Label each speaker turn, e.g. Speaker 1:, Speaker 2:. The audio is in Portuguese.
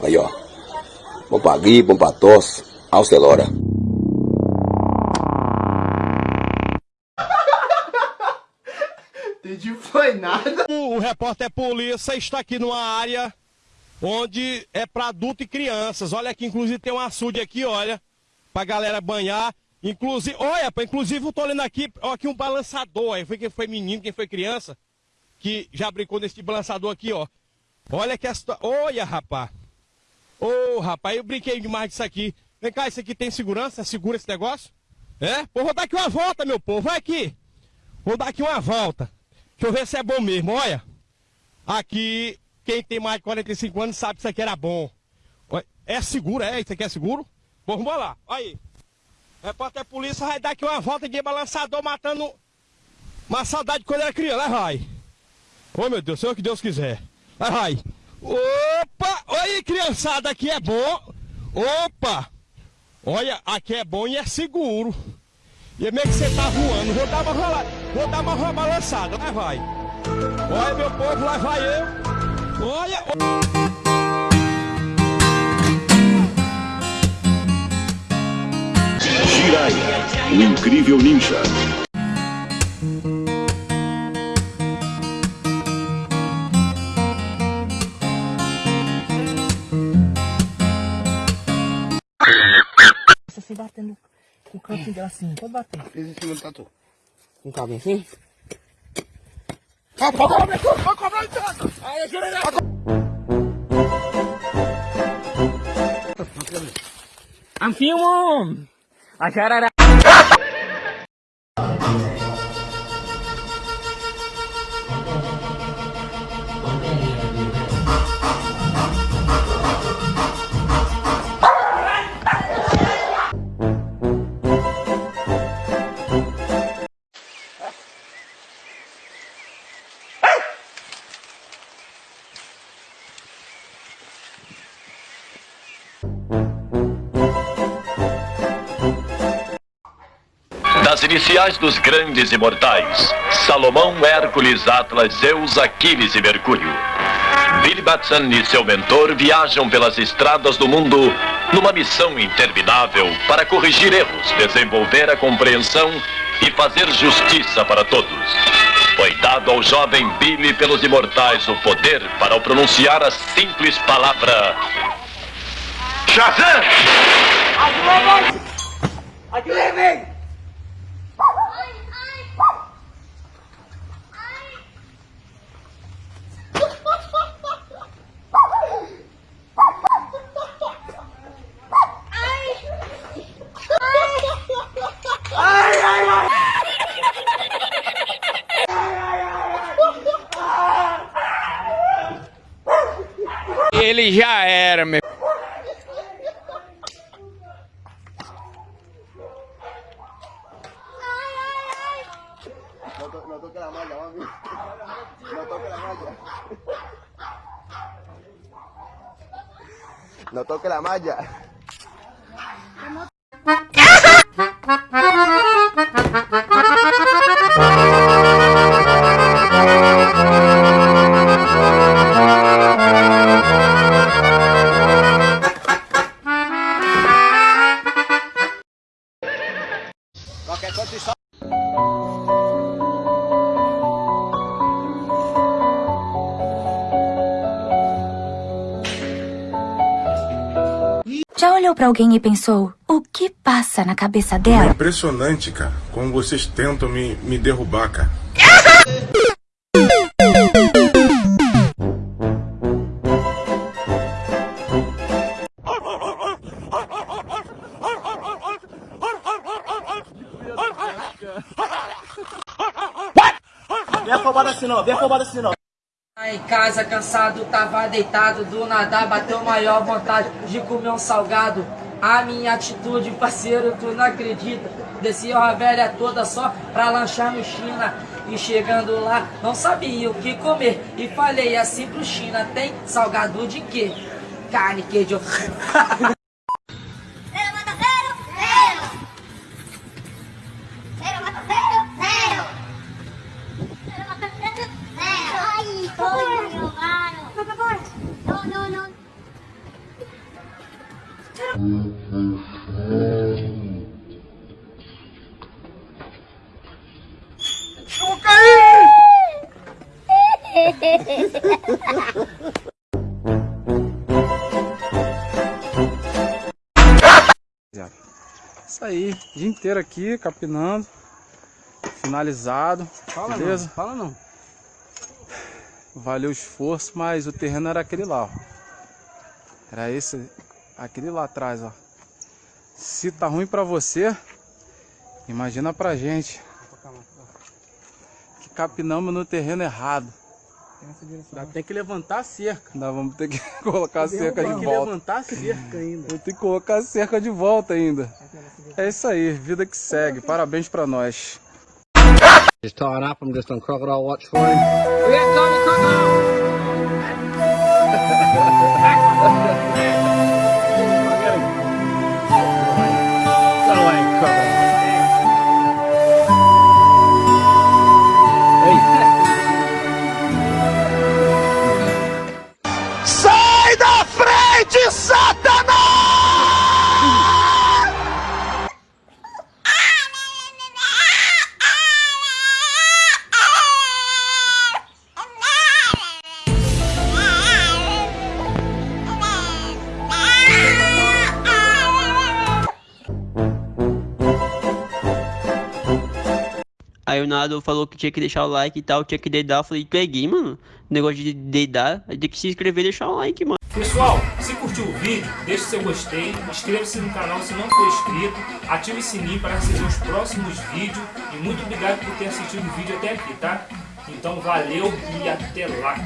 Speaker 1: Aí, ó. Bom pra gripe, bom pra tosse. Alcelora.
Speaker 2: Entendi, foi nada.
Speaker 3: O repórter polícia está aqui numa área onde é para adulto e crianças. Olha aqui, inclusive tem um açude aqui, olha, pra galera banhar. Inclusive, olha, inclusive eu tô olhando aqui, ó, aqui um balançador. Aí foi quem foi menino, quem foi criança, que já brincou nesse balançador aqui, ó. Olha que essa. Olha, rapaz. Ô, oh, rapaz, eu brinquei demais disso aqui. Vem cá, isso aqui tem segurança? Segura esse negócio? É? Pô, vou dar aqui uma volta, meu povo. Vai aqui. Vou dar aqui uma volta. Deixa eu ver se é bom mesmo, olha. Aqui, quem tem mais de 45 anos sabe que isso aqui era bom. É seguro, é? Isso aqui é seguro? Bom, vamos lá. Aí. Repórter polícia vai dar aqui uma volta de balançador matando uma saudade quando era criança. Lá vai. Ô meu Deus, seja o que Deus quiser. Lá vai. Opa! Olha criançada, aqui é bom. Opa! Olha, aqui é bom e é seguro. E é meio que você tá voando. Vou dar uma rola, vou dar uma balançada. Lá vai. Olha, meu povo, lá vai eu. Olha.
Speaker 4: Jirai, o incrível ninja.
Speaker 5: Batendo com o cantinho dela assim, pode bater.
Speaker 2: Fiz em cima do tatu.
Speaker 5: Com o cabinho assim?
Speaker 2: Pode cobrar, pode cobrar. Aí, jurei.
Speaker 5: I'm filming! I shut
Speaker 6: Das iniciais dos grandes imortais, Salomão, Hércules, Atlas, Zeus, Aquiles e Mercúrio. Billy Batson e seu mentor viajam pelas estradas do mundo numa missão interminável para corrigir erros, desenvolver a compreensão e fazer justiça para todos. Foi dado ao jovem Billy pelos imortais o poder para ao pronunciar a simples palavra Shazam!
Speaker 7: Ele já era, meu.
Speaker 2: No toque la malla.
Speaker 8: Já olhou pra alguém e pensou, o que passa na cabeça
Speaker 9: É
Speaker 8: dela?
Speaker 9: impressionante, cara, como vocês tentam me, me derrubar, cara.
Speaker 5: Vem afobado assim não, vem afobado assim não. Em casa, cansado, tava deitado, do nada bateu maior vontade de comer um salgado. A minha atitude, parceiro, tu não acredita. Desci a velha toda só pra lanchar no China. E chegando lá, não sabia o que comer. E falei assim pro China, tem salgado de quê? Carne, queijo.
Speaker 10: Isso aí, dia inteiro aqui, capinando, finalizado,
Speaker 11: Fala
Speaker 10: beleza?
Speaker 11: não, fala não.
Speaker 10: Valeu o esforço, mas o terreno era aquele lá, ó. Era esse, aquele lá atrás, ó. Se tá ruim pra você, imagina pra gente. Que capinamos no terreno errado.
Speaker 11: Ainda tem que levantar a cerca.
Speaker 10: Nós vamos ter que colocar a cerca
Speaker 11: Tem
Speaker 10: de
Speaker 11: que
Speaker 10: volta.
Speaker 11: levantar a cerca ainda.
Speaker 10: Vou ter que colocar a cerca de volta ainda. É isso aí, vida que segue. Parabéns pra nós.
Speaker 12: He's tied up. I'm just on crocodile watch for him. We got Crocodile.
Speaker 13: Aí o Nado falou que tinha que deixar o like e tal, tinha que dedar. Eu falei, peguei, mano. Negócio de dedar, tem que se inscrever e deixar o like, mano.
Speaker 14: Pessoal, se curtiu o vídeo, deixe seu gostei, inscreva-se no canal se não for inscrito, ative o sininho para receber os próximos vídeos e muito obrigado por ter assistido o vídeo até aqui, tá? Então valeu e até lá!